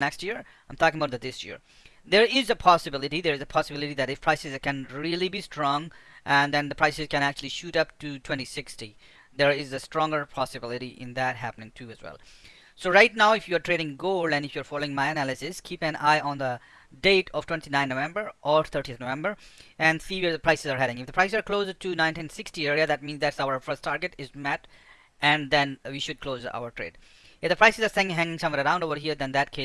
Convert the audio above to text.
next year. I'm talking about the this year. There is a possibility. There is a possibility that if prices can really be strong, and then the prices can actually shoot up to 2060. There is a stronger possibility in that happening too as well. So right now, if you're trading gold and if you're following my analysis, keep an eye on the date of 29 November or 30th November and see where the prices are heading. If the prices are closer to 1960 area, that means that's our first target is met and then we should close our trade. If the prices are hanging somewhere around over here, then that case